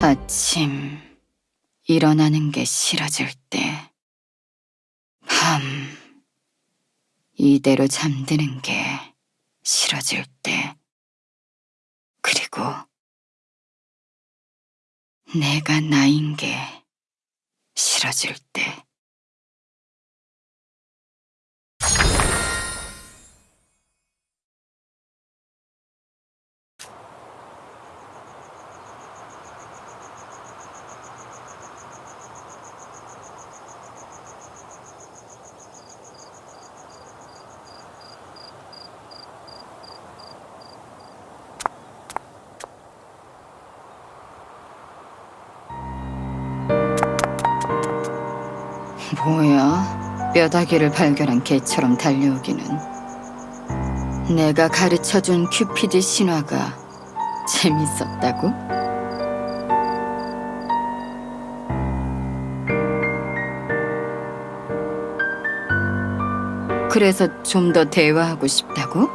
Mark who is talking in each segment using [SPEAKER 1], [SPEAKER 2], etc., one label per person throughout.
[SPEAKER 1] 아침 일어나는 게 싫어질 때, 밤 이대로 잠드는 게 싫어질 때, 그리고 내가 나인 게 싫어질 때. 뭐야? 뼈다귀를 발견한 개처럼 달려오기는. 내가 가르쳐준 큐피드 신화가 재밌었다고? 그래서 좀 더 대화하고 싶다고?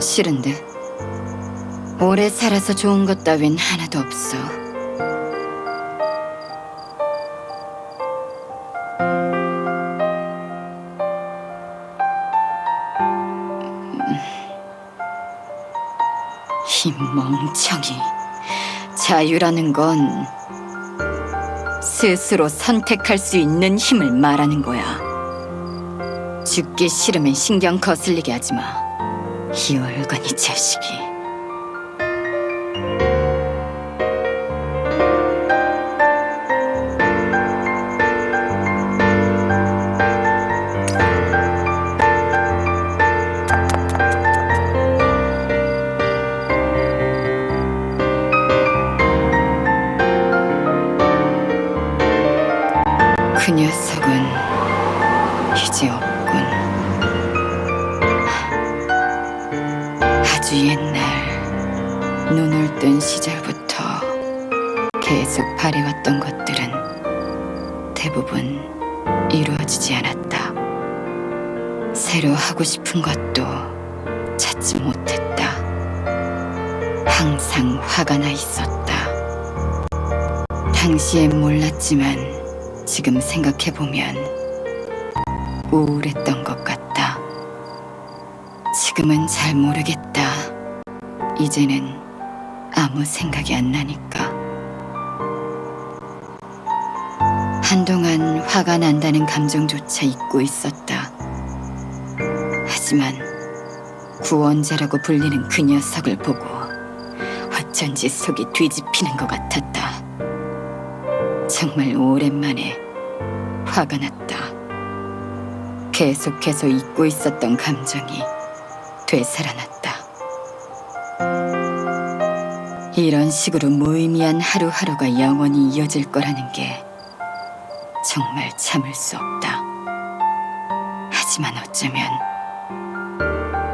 [SPEAKER 1] 싫은데. 오래 살아서 좋은 것 따윈 하나도 없어. 이 멍청이. 자유라는 건 스스로 선택할 수 있는 힘을 말하는 거야. 죽기 싫으면 신경 거슬리게 하지 마. 이 얼간이 자식이. 그 녀석은 이제 없군. 아주 옛날 눈을 뜬 시절부터 계속 바래왔던 것들은 대부분 이루어지지 않았다. 새로 하고 싶은 것도 찾지 못했다. 항상 화가 나 있었다. 당시엔 몰랐지만 지금 생각해보면 우울했던 것 같다. 지금은 잘 모르겠다. 이제는 아무 생각이 안 나니까. 한동안 화가 난다는 감정조차 잊고 있었다. 하지만 구원자라고 불리는 그 녀석을 보고 어쩐지 속이 뒤집히는 것 같았다. 정말 오랜만에 화가 났다. 계속해서 잊고 있었던 감정이 되살아났다. 이런 식으로 무의미한 하루하루가 영원히 이어질 거라는 게 정말 참을 수 없다. 하지만 어쩌면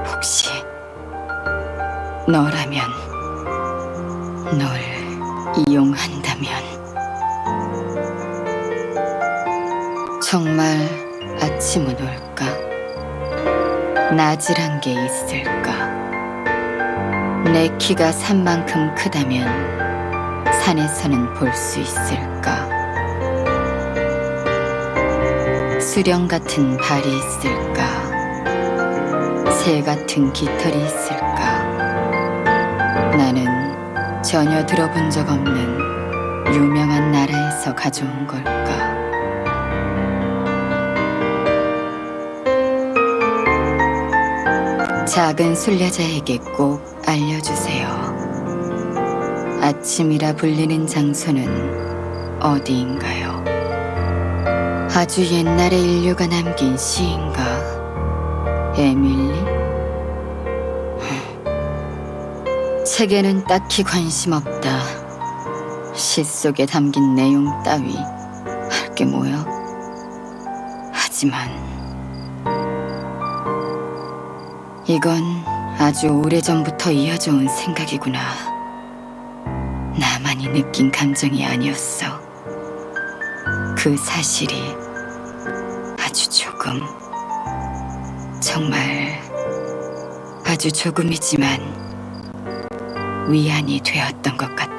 [SPEAKER 1] 혹시 너라면 널 이용한다면 정말 아침은 올까? 낮이란 게 있을까? 내 키가 산만큼 크다면 산에서는 볼 수 있을까? 수령 같은 발이 있을까? 새 같은 깃털이 있을까? 나는 전혀 들어본 적 없는 유명한 나라에서 가져온 걸까? 작은 순례자에게 꼭 알려주세요. 아침이라 불리는 장소는 어디인가요? 아주 옛날에 인류가 남긴 시인가? 에밀리? 책에는 딱히 관심 없다. 시 속에 담긴 내용 따위 할 게 뭐야? 하지만 이건 아주 오래전부터 이어져 온 생각이구나. 나만이 느낀 감정이 아니었어. 그 사실이 아주 조금, 정말 아주 조금이지만 위안이 되었던 것 같다.